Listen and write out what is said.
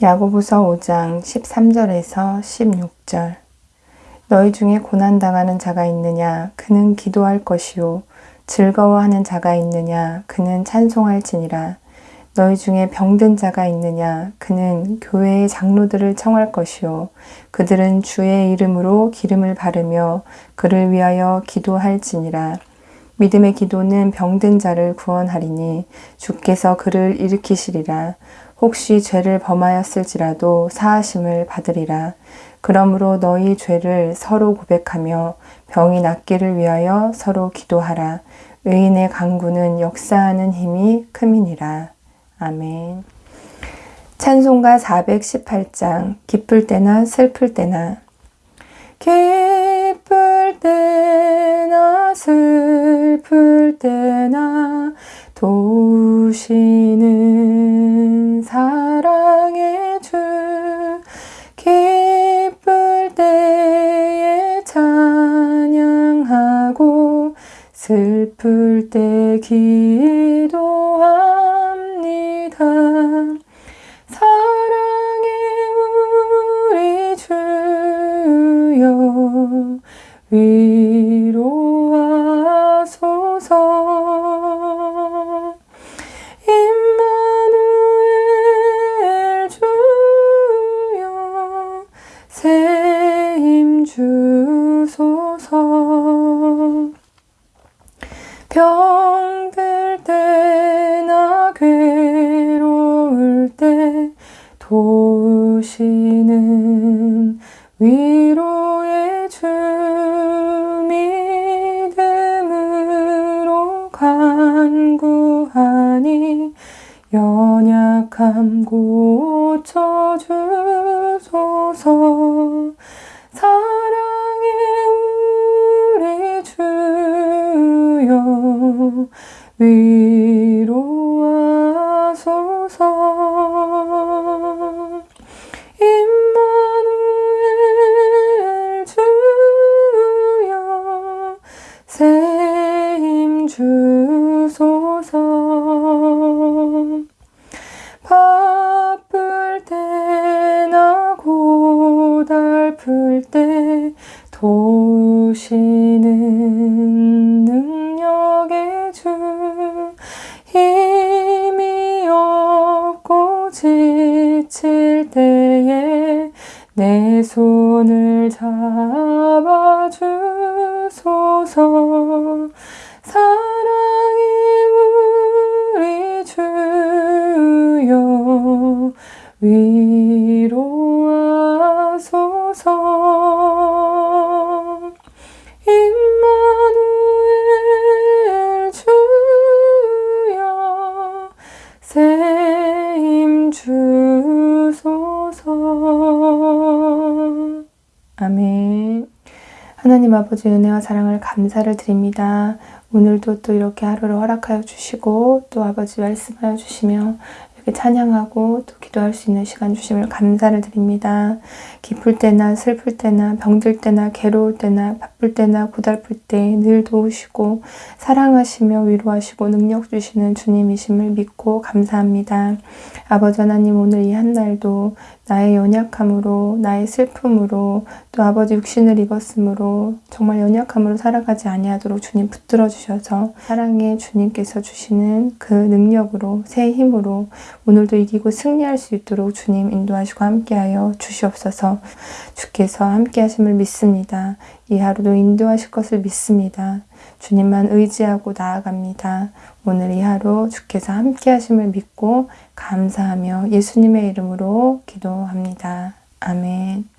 야고보서 5장 13절에서 16절. 너희 중에 고난당하는 자가 있느냐? 그는 기도할 것이요. 즐거워하는 자가 있느냐? 그는 찬송할지니라. 너희 중에 병든 자가 있느냐? 그는 교회의 장로들을 청할 것이요. 그들은 주의 이름으로 기름을 바르며 그를 위하여 기도할지니라. 믿음의 기도는 병든 자를 구원하리니 주께서 그를 일으키시리라 혹시 죄를 범하였을지라도 사하심을 받으리라. 그러므로 너희 죄를 서로 고백하며 병이 낫기를 위하여 서로 기도하라. 의인의 강구는 역사하는 힘이 큼이니라. 아멘. 찬송가 418장 기쁠 때나 슬플 때나. 기쁠 때나 슬플 때나 도우시는 슬플 때 기도하 사랑의 우리 주여 위 병들 때나 괴로울 때 도우시는 위로의 주 믿음으로 간구하니 연약함 고쳐주 위로하소서. 임마누엘 주여 세임 주소서. 바쁠 때나 고달플 때 도우시는 능 지칠 때에 내 손을 잡아주소서. 사랑의 우리 주여 위 주소서 아멘 하나님 아버지 은혜와 사랑을 감사를 드립니다. 오늘도 또 이렇게 하루를 허락하여 주시고 또 아버지 말씀하여 주시며 찬양하고 또 기도할 수 있는 시간 주심을 감사를 드립니다. 기쁠 때나 슬플 때나 병들 때나 괴로울 때나 바쁠 때나 고달플 때 늘 도우시고 사랑하시며 위로하시고 능력 주시는 주님이심을 믿고 감사합니다. 아버지 하나님 오늘 이 한 날도 나의 연약함으로 나의 슬픔으로 또 아버지 육신을 입었으므로 정말 연약함으로 살아가지 아니하도록 주님 붙들어 주셔서 사랑의 주님께서 주시는 그 능력으로 새 힘으로 오늘도 이기고 승리할 수 있도록 주님 인도하시고 함께하여 주시옵소서 주께서 함께하심을 믿습니다. 이 하루도 인도하실 것을 믿습니다. 주님만 의지하고 나아갑니다. 오늘 이 하루 주께서 함께 하심을 믿고 감사하며 예수님의 이름으로 기도합니다. 아멘